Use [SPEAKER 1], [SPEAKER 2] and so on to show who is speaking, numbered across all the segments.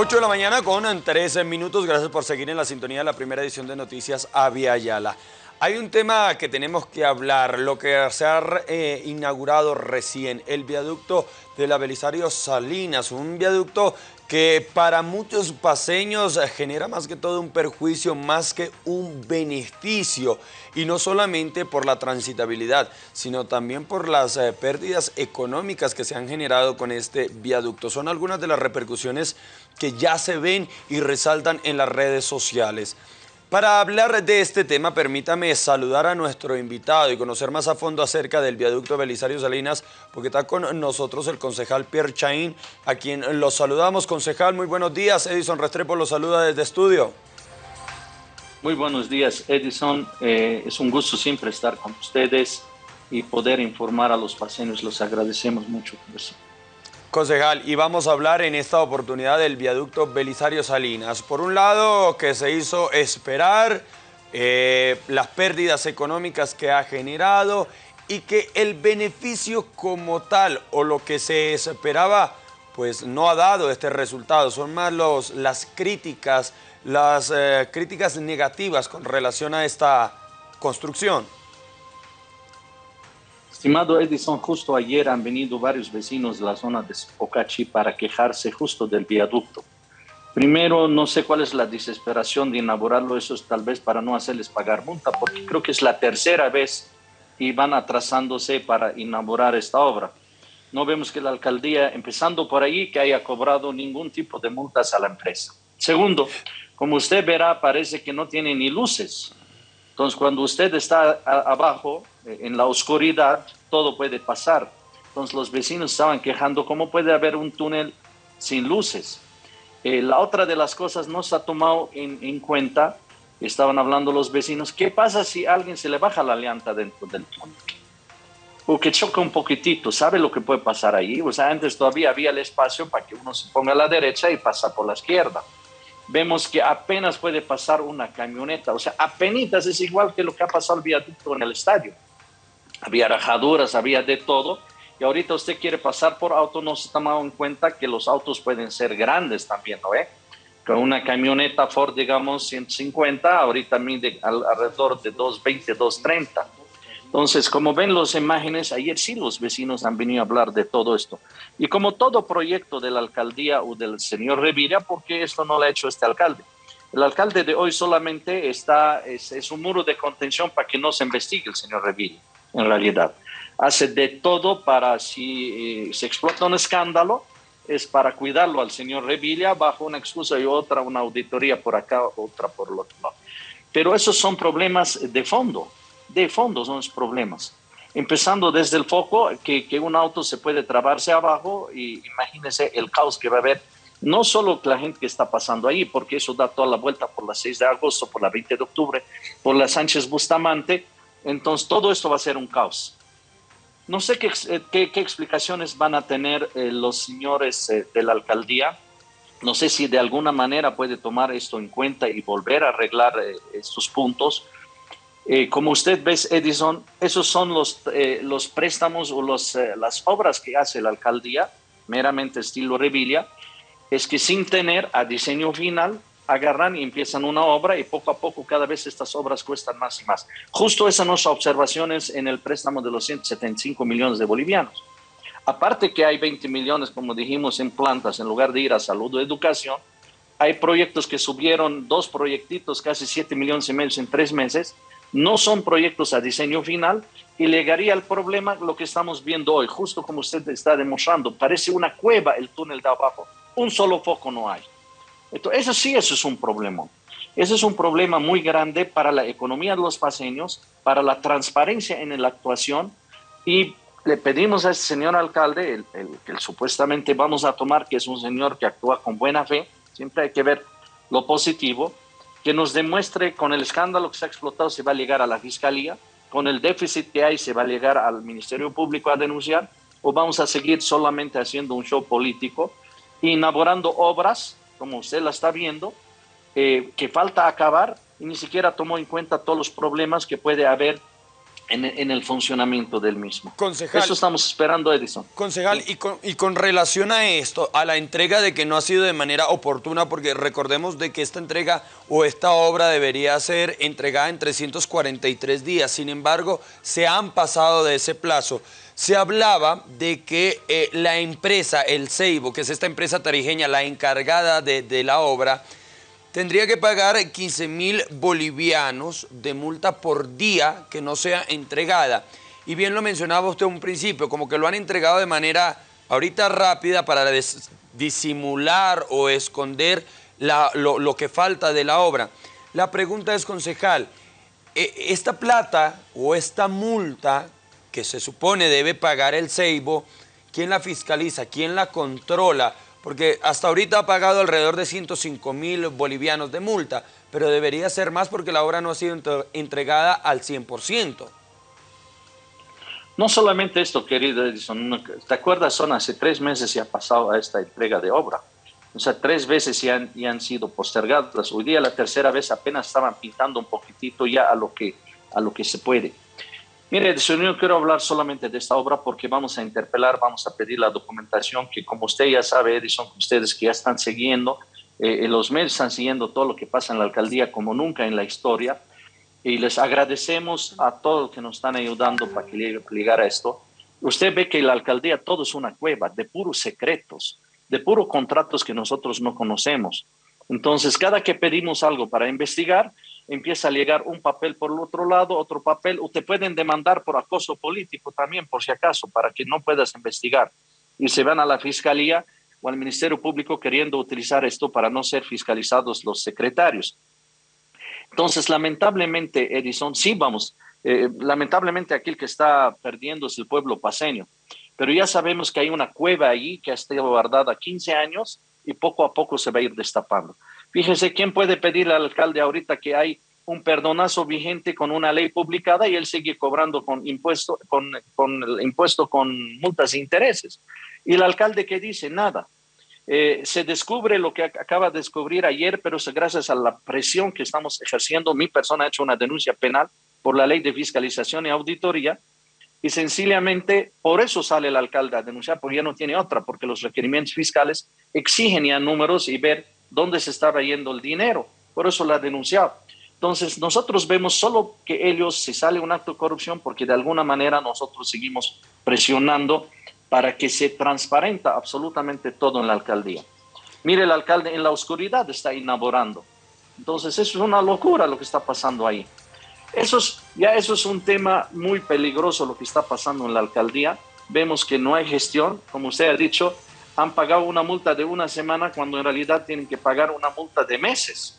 [SPEAKER 1] 8 de la mañana con 13 minutos. Gracias por seguir en la sintonía de la primera edición de Noticias Avia. Hay un tema que tenemos que hablar, lo que se ha eh, inaugurado recién, el viaducto de la Belisario Salinas, un viaducto que para muchos paseños genera más que todo un perjuicio, más que un beneficio, y no solamente por la transitabilidad, sino también por las eh, pérdidas económicas que se han generado con este viaducto. Son algunas de las repercusiones que ya se ven y resaltan en las redes sociales. Para hablar de este tema, permítame saludar a nuestro invitado y conocer más a fondo acerca del viaducto Belisario Salinas, porque está con nosotros el concejal Pierre Chaín, a quien los saludamos. Concejal, muy buenos días. Edison Restrepo los saluda desde estudio.
[SPEAKER 2] Muy buenos días, Edison. Eh, es un gusto siempre estar con ustedes y poder informar a los pacientes. Los agradecemos mucho por eso.
[SPEAKER 1] Concejal, y vamos a hablar en esta oportunidad del viaducto Belisario Salinas. Por un lado, que se hizo esperar eh, las pérdidas económicas que ha generado y que el beneficio como tal o lo que se esperaba pues no ha dado este resultado. Son más los, las críticas, las eh, críticas negativas con relación a esta construcción.
[SPEAKER 2] Estimado Edison, justo ayer han venido varios vecinos de la zona de Pocachi para quejarse justo del viaducto. Primero, no sé cuál es la desesperación de inaugurarlo, eso es tal vez para no hacerles pagar multa, porque creo que es la tercera vez y van atrasándose para inaugurar esta obra. No vemos que la alcaldía, empezando por ahí, que haya cobrado ningún tipo de multas a la empresa. Segundo, como usted verá, parece que no tiene ni luces. Entonces, cuando usted está abajo, eh, en la oscuridad, todo puede pasar. Entonces, los vecinos estaban quejando, ¿cómo puede haber un túnel sin luces? Eh, la otra de las cosas no se ha tomado en, cuenta, estaban hablando los vecinos, ¿qué pasa si alguien se le baja la llanta dentro del túnel? O que choca un poquitito, ¿sabe lo que puede pasar ahí? O sea, antes todavía había el espacio para que uno se ponga a la derecha y pasa por la izquierda vemos que apenas puede pasar una camioneta, o sea, apenas es igual que lo que ha pasado al viaducto en el estadio. Había rajaduras, había de todo, y ahorita usted quiere pasar por auto, no se ha tomado en cuenta que los autos pueden ser grandes también, ¿no? Eh? Con una camioneta Ford, digamos, 150, ahorita mide alrededor de 220, 230. Entonces, como ven las imágenes, ayer sí los vecinos han venido a hablar de todo esto. Y como todo proyecto de la alcaldía o del señor Revilla, ¿por qué esto no lo ha hecho este alcalde? El alcalde de hoy solamente está, es, un muro de contención para que no se investigue el señor Revilla, en realidad. Hace de todo para si eh, se explota un escándalo, es para cuidarlo al señor Revilla bajo una excusa y otra, una auditoría por acá, otra por el otro. Pero esos son problemas de fondo de fondo son los problemas. Empezando desde el foco, que, que un auto se puede trabarse abajo y imagínense el caos que va a haber, no solo la gente que está pasando ahí, porque eso da toda la vuelta por la 6 de agosto, por la 20 de octubre, por la Sánchez Bustamante, entonces todo esto va a ser un caos. No sé qué, eh, qué, explicaciones van a tener eh, los señores eh, de la alcaldía. No sé si de alguna manera puede tomar esto en cuenta y volver a arreglar estos puntos eh, como usted ve, Edison, esos son los, eh, los préstamos o los, eh, las obras que hace la alcaldía, meramente estilo Revilla, es que sin tener a diseño final, agarran y empiezan una obra y poco a poco cada vez estas obras cuestan más y más. Justo esas son observaciones en el préstamo de los 175 millones de bolivianos. Aparte que hay 20 millones, como dijimos, en plantas, en lugar de ir a salud o educación, hay proyectos que subieron, dos proyectitos, casi 7 millones y medio en tres meses, no son proyectos a diseño final y llegaría al problema lo que estamos viendo hoy, justo como usted está demostrando, parece una cueva el túnel de abajo, un solo foco no hay. Entonces, eso sí, eso es un problema. Ese es un problema muy grande para la economía de los paseños, para la transparencia en la actuación y le pedimos a este señor alcalde, el, el supuestamente vamos a tomar, que es un señor que actúa con buena fe, siempre hay que ver lo positivo, que nos demuestre con el escándalo que se ha explotado se va a llegar a la fiscalía, con el déficit que hay se va a llegar al Ministerio Público a denunciar, o vamos a seguir solamente haciendo un show político, inaugurando obras, como usted la está viendo, eh, que falta acabar y ni siquiera tomó en cuenta todos los problemas que puede haber en, el funcionamiento del mismo.
[SPEAKER 1] Concejal,
[SPEAKER 2] Eso estamos esperando, Edison.
[SPEAKER 1] Concejal, y con, y con relación a esto, a la entrega de que no ha sido de manera oportuna, porque recordemos de que esta entrega o esta obra debería ser entregada en 343 días, sin embargo, se han pasado de ese plazo. Se hablaba de que eh, la empresa, el Ceibo, que es esta empresa tarijeña, la encargada de, de la obra, tendría que pagar 15 mil bolivianos de multa por día que no sea entregada. Y bien lo mencionaba usted un principio, como que lo han entregado de manera ahorita rápida para disimular o esconder lo, lo, que falta de la obra. La pregunta es, concejal, e, esta plata o esta multa que se supone debe pagar el Ceibo, ¿quién la fiscaliza? ¿Quién la controla? Porque hasta ahorita ha pagado alrededor de 105 mil bolivianos de multa, pero debería ser más porque la obra no ha sido entregada al 100%.
[SPEAKER 2] No solamente esto, querido Edison, ¿te acuerdas? Son hace tres meses y ha pasado a esta entrega de obra. O sea, tres veces ya han, ya han sido postergadas. Hoy día la tercera vez apenas estaban pintando un poquitito ya a lo que, a lo que se puede. Mire, yo quiero hablar solamente de esta obra porque vamos a interpelar, vamos a pedir la documentación que como usted ya sabe, Edison, ustedes que ya están siguiendo, eh, los medios están siguiendo todo lo que pasa en la alcaldía como nunca en la historia y les agradecemos a todos que nos están ayudando para que llegue, a esto. Usted ve que la alcaldía todo es una cueva de puros secretos, de puros contratos que nosotros no conocemos. Entonces, cada que pedimos algo para investigar, empieza a llegar un papel por el otro lado, otro papel, o te pueden demandar por acoso político también, por si acaso, para que no puedas investigar. Y se van a la fiscalía o al Ministerio Público queriendo utilizar esto para no ser fiscalizados los secretarios. Entonces, lamentablemente, Edison, sí vamos, eh, lamentablemente aquí el que está perdiendo es el pueblo paseño, pero ya sabemos que hay una cueva allí que ha estado guardada 15 años y poco a poco se va a ir destapando. Fíjese, ¿quién puede pedirle al alcalde ahorita que hay un perdonazo vigente con una ley publicada y él sigue cobrando con impuesto, con, con el impuesto con multas e intereses? Y el alcalde que dice nada. Eh, se descubre lo que acaba de descubrir ayer, pero gracias a la presión que estamos ejerciendo. Mi persona ha hecho una denuncia penal por la ley de fiscalización y auditoría y sencillamente por eso sale el alcalde a denunciar, porque ya no tiene otra, porque los requerimientos fiscales exigen ya números y ver dónde se estaba yendo el dinero. Por eso la ha denunciado. Entonces, nosotros vemos solo que ellos, si sale un acto de corrupción, porque de alguna manera nosotros seguimos presionando para que se transparenta absolutamente todo en la alcaldía. Mire, el alcalde en la oscuridad está inaugurando. Entonces, eso es una locura lo que está pasando ahí. Eso es, ya eso es un tema muy peligroso lo que está pasando en la alcaldía. Vemos que no hay gestión, como usted ha dicho, han pagado una multa de una semana cuando en realidad tienen que pagar una multa de meses.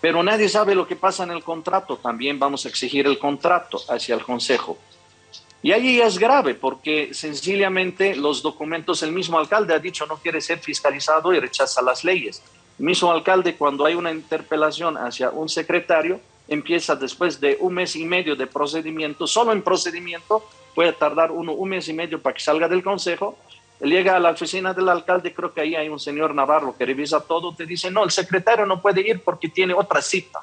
[SPEAKER 2] Pero nadie sabe lo que pasa en el contrato. También vamos a exigir el contrato hacia el Consejo. Y allí es grave porque sencillamente los documentos, el mismo alcalde ha dicho no quiere ser fiscalizado y rechaza las leyes. El mismo alcalde cuando hay una interpelación hacia un secretario, empieza después de un mes y medio de procedimiento, solo en procedimiento puede tardar uno un mes y medio para que salga del consejo llega a la oficina del alcalde, creo que ahí hay un señor Navarro que revisa todo, te dice, no, el secretario no puede ir porque tiene otra cita.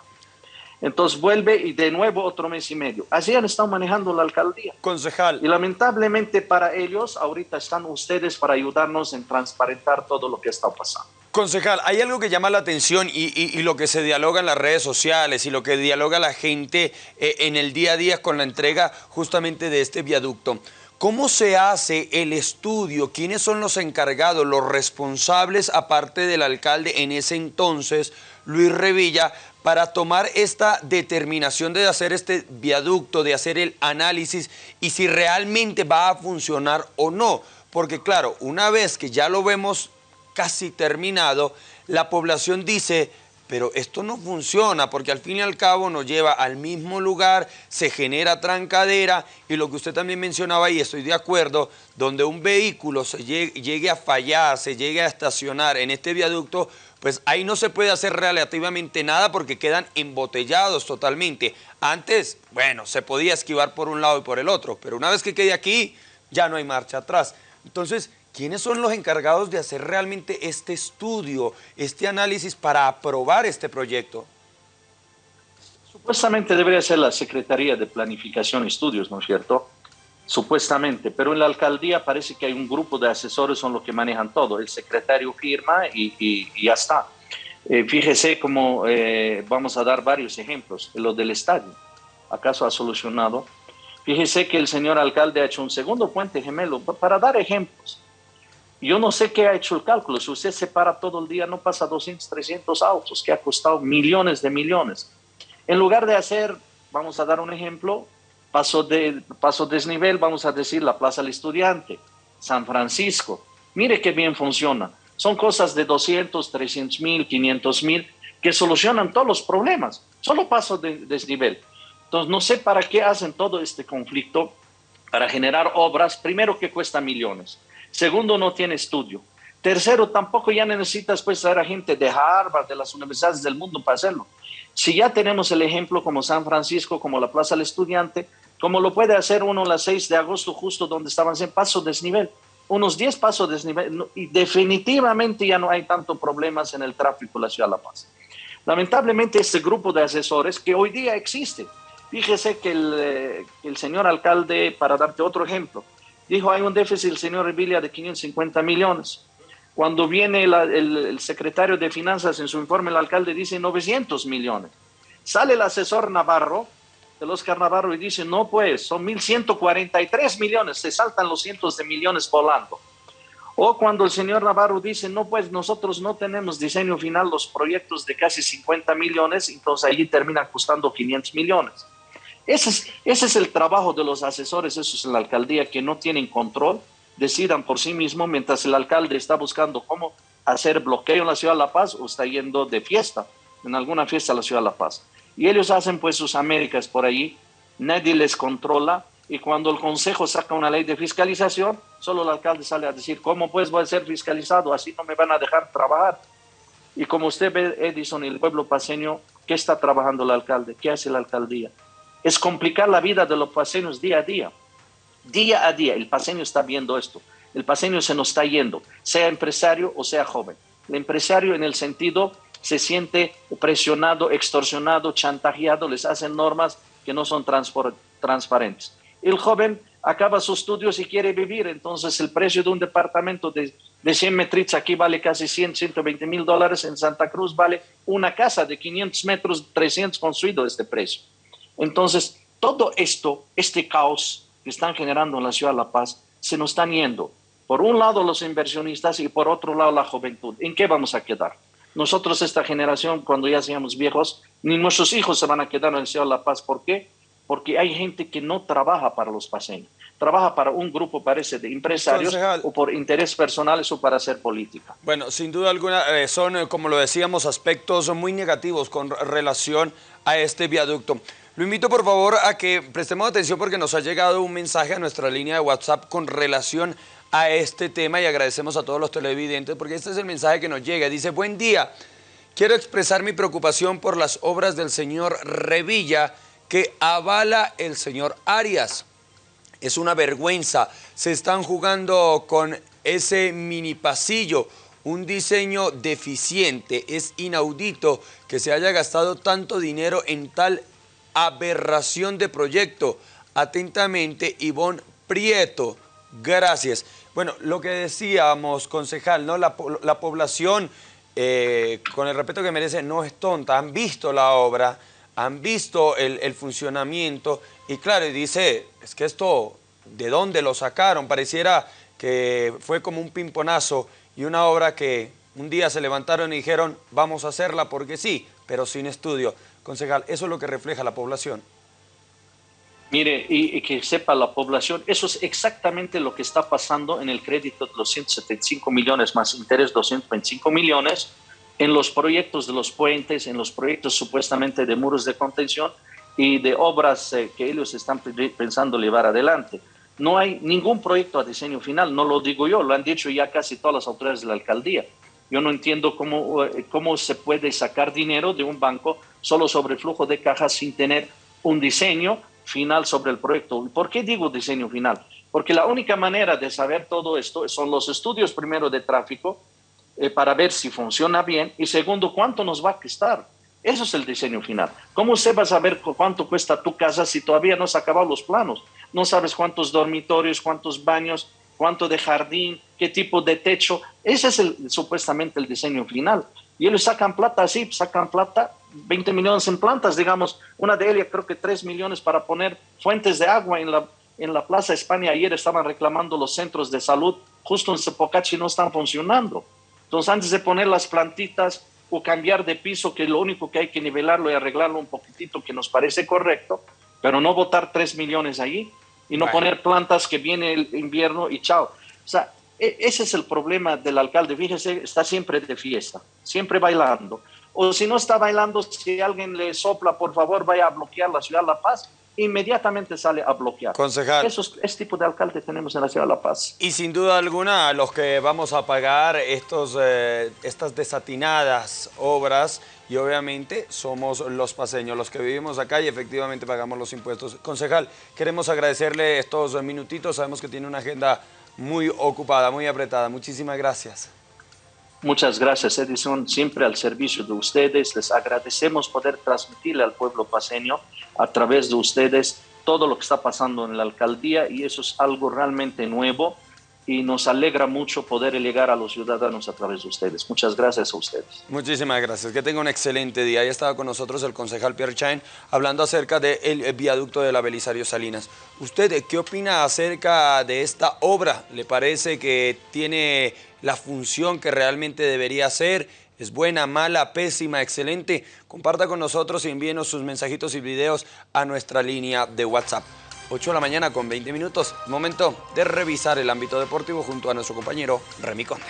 [SPEAKER 2] Entonces vuelve y de nuevo otro mes y medio. Así han estado manejando la alcaldía.
[SPEAKER 1] Concejal.
[SPEAKER 2] Y lamentablemente para ellos, ahorita están ustedes para ayudarnos en transparentar todo lo que está pasando.
[SPEAKER 1] Concejal, hay algo que llama la atención y, lo que se dialoga en las redes sociales y lo que dialoga la gente eh, en el día a día con la entrega justamente de este viaducto. ¿Cómo se hace el estudio? ¿Quiénes son los encargados, los responsables, aparte del alcalde en ese entonces, Luis Revilla, para tomar esta determinación de hacer este viaducto, de hacer el análisis y si realmente va a funcionar o no? Porque claro, una vez que ya lo vemos casi terminado, la población dice pero esto no funciona porque al fin y al cabo nos lleva al mismo lugar, se genera trancadera y lo que usted también mencionaba y estoy de acuerdo, donde un vehículo se llegue, a fallar, se llegue a estacionar en este viaducto, pues ahí no se puede hacer relativamente nada porque quedan embotellados totalmente. Antes, bueno, se podía esquivar por un lado y por el otro, pero una vez que quede aquí, ya no hay marcha atrás. Entonces, ¿Quiénes son los encargados de hacer realmente este estudio, este análisis para aprobar este proyecto?
[SPEAKER 2] Supuestamente debería ser la Secretaría de Planificación y Estudios, ¿no es cierto? Supuestamente, pero en la alcaldía parece que hay un grupo de asesores son los que manejan todo. El secretario firma y, ya está. Eh, fíjese cómo eh, vamos a dar varios ejemplos. Lo del estadio, ¿acaso ha solucionado? Fíjese que el señor alcalde ha hecho un segundo puente gemelo para dar ejemplos. Yo no sé qué ha hecho el cálculo. Si usted se para todo el día, no pasa 200, 300 autos, que ha costado millones de millones. En lugar de hacer, vamos a dar un ejemplo, paso, de, paso desnivel, vamos a decir la Plaza del Estudiante, San Francisco. Mire qué bien funciona. Son cosas de 200, 300 mil, 500 mil que solucionan todos los problemas. Solo paso de desnivel. Entonces, no sé para qué hacen todo este conflicto para generar obras, primero que cuesta millones, segundo no tiene estudio, tercero tampoco ya necesitas pues traer a gente de Harvard, de las universidades del mundo para hacerlo. Si ya tenemos el ejemplo como San Francisco, como la Plaza del Estudiante, como lo puede hacer uno las 6 de agosto, justo donde estaban en paso desnivel, unos 10 pasos desnivel, y definitivamente ya no hay tanto problemas en el tráfico de la ciudad de La Paz. Lamentablemente este grupo de asesores que hoy día existe, fíjese que el, eh, el señor alcalde, para darte otro ejemplo, dijo hay un déficit del señor Revilla de 550 millones. Cuando viene el, secretario de Finanzas en su informe, el alcalde dice 900 millones. Sale el asesor Navarro, el Oscar Navarro, y dice, no pues, son 1.143 millones, se saltan los cientos de millones volando. O cuando el señor Navarro dice, no pues, nosotros no tenemos diseño final, los proyectos de casi 50 millones, entonces allí terminan costando 500 millones. Ese es, ese es el trabajo de los asesores, eso es en la alcaldía, que no tienen control decidan por sí mismos mientras el alcalde está buscando cómo hacer bloqueo en la ciudad de La Paz o está yendo de fiesta, en alguna fiesta a la ciudad de La Paz. Y ellos hacen pues sus Américas por allí, nadie les controla y cuando el Consejo saca una ley de fiscalización, solo el alcalde sale a decir, ¿cómo pues voy a ser fiscalizado? Así no me van a dejar trabajar. Y como usted ve, Edison el pueblo paseño, ¿qué está trabajando el alcalde? ¿Qué hace la alcaldía? Es complicar la vida de los paseños día a día. Día a día, el paseño está viendo esto. El paseño se nos está yendo, sea empresario o sea joven. El empresario en el sentido se siente presionado, extorsionado, chantajeado, les hacen normas que no son transparentes. El joven acaba sus estudios y quiere vivir, entonces el precio de un departamento de, de 100 metros aquí vale casi 100, 120 mil dólares, en Santa Cruz vale una casa de 500 metros, 300 construido este precio. Entonces, todo esto, este caos, que están generando en la ciudad de La Paz se nos están yendo. Por un lado los inversionistas y por otro lado la juventud. ¿En qué vamos a quedar? Nosotros, esta generación, cuando ya seamos viejos, ni nuestros hijos se van a quedar en la ciudad de La Paz. ¿Por qué? Porque hay gente que no trabaja para los paseños. Trabaja para un grupo, parece, de empresarios o por intereses personales o para hacer política.
[SPEAKER 1] Bueno, sin duda alguna eh, son, eh, como lo decíamos, aspectos muy negativos con relación a este viaducto. Lo invito por favor a que prestemos atención porque nos ha llegado un mensaje a nuestra línea de WhatsApp con relación a este tema y agradecemos a todos los televidentes porque este es el mensaje que nos llega. Dice, buen día, quiero expresar mi preocupación por las obras del señor Revilla que avala el señor Arias. Es una vergüenza, se están jugando con ese mini pasillo, un diseño deficiente, es inaudito que se haya gastado tanto dinero en tal aberración de proyecto. Atentamente, Ivonne Prieto. Gracias. Bueno, lo que decíamos, concejal, ¿no? la, población, eh, con el respeto que merece, no es tonta. Han visto la obra, han visto el, funcionamiento y claro, dice, es que esto, ¿de dónde lo sacaron? Pareciera que fue como un pimponazo y una obra que un día se levantaron y dijeron, vamos a hacerla porque sí, pero sin estudio. Concejal, ¿eso es lo que refleja la población?
[SPEAKER 2] Mire, y, que sepa la población, eso es exactamente lo que está pasando en el crédito de los 175 millones más interés 225 millones en los proyectos de los puentes, en los proyectos supuestamente de muros de contención y de obras eh, que ellos están pensando llevar adelante. No hay ningún proyecto a diseño final, no lo digo yo, lo han dicho ya casi todas las autoridades de la alcaldía. Yo no entiendo cómo, eh, cómo se puede sacar dinero de un banco solo sobre flujo de cajas sin tener un diseño final sobre el proyecto. ¿Por qué digo diseño final? Porque la única manera de saber todo esto son los estudios primero de tráfico eh, para ver si funciona bien y segundo, cuánto nos va a costar. Eso es el diseño final. ¿Cómo usted va a saber cuánto cuesta tu casa si todavía no se han acabado los planos? No sabes cuántos dormitorios, cuántos baños, cuánto de jardín, qué tipo de techo. Ese es el, supuestamente el diseño final. Y ellos sacan plata así, sacan plata, 20 millones en plantas, digamos, una de ellas creo que 3 millones para poner fuentes de agua en la, en la Plaza España. Ayer estaban reclamando los centros de salud, justo en Cepocachi no están funcionando. Entonces, antes de poner las plantitas, o cambiar de piso, que lo único que hay que nivelarlo y arreglarlo un poquitito que nos parece correcto, pero no botar 3 millones ahí y no poner plantas que viene el invierno y chao. O sea, e, ese es el problema del alcalde. Fíjese, está siempre de fiesta, siempre bailando. O si no está bailando, si alguien le sopla, por favor, vaya a bloquear la ciudad de La Paz inmediatamente sale a bloquear.
[SPEAKER 1] Concejal.
[SPEAKER 2] Eso es, este tipo de alcalde tenemos en la ciudad de La Paz.
[SPEAKER 1] Y sin duda alguna, los que vamos a pagar estos, eh, estas desatinadas obras, y obviamente somos los paseños, los que vivimos acá y efectivamente pagamos los impuestos. Concejal, queremos agradecerle estos minutitos, sabemos que tiene una agenda muy ocupada, muy apretada. Muchísimas gracias.
[SPEAKER 2] Muchas gracias, Edison, siempre al servicio de ustedes. Les agradecemos poder transmitirle al pueblo paseño a través de ustedes todo lo que está pasando en la alcaldía y eso es algo realmente nuevo y nos alegra mucho poder llegar a los ciudadanos a través de ustedes. Muchas gracias a ustedes.
[SPEAKER 1] Muchísimas gracias. Que tenga un excelente día. Ahí estaba con nosotros el concejal Pierre Chain hablando acerca del viaducto de la Belisario Salinas. ¿Usted qué opina acerca de esta obra? ¿Le parece que tiene la función que realmente debería hacer? ¿Es buena, mala, pésima, excelente? Comparta con nosotros y envíenos sus mensajitos y videos a nuestra línea de WhatsApp. 8 de la mañana con 20 minutos. Momento de revisar el ámbito deportivo junto a nuestro compañero Remy Conde.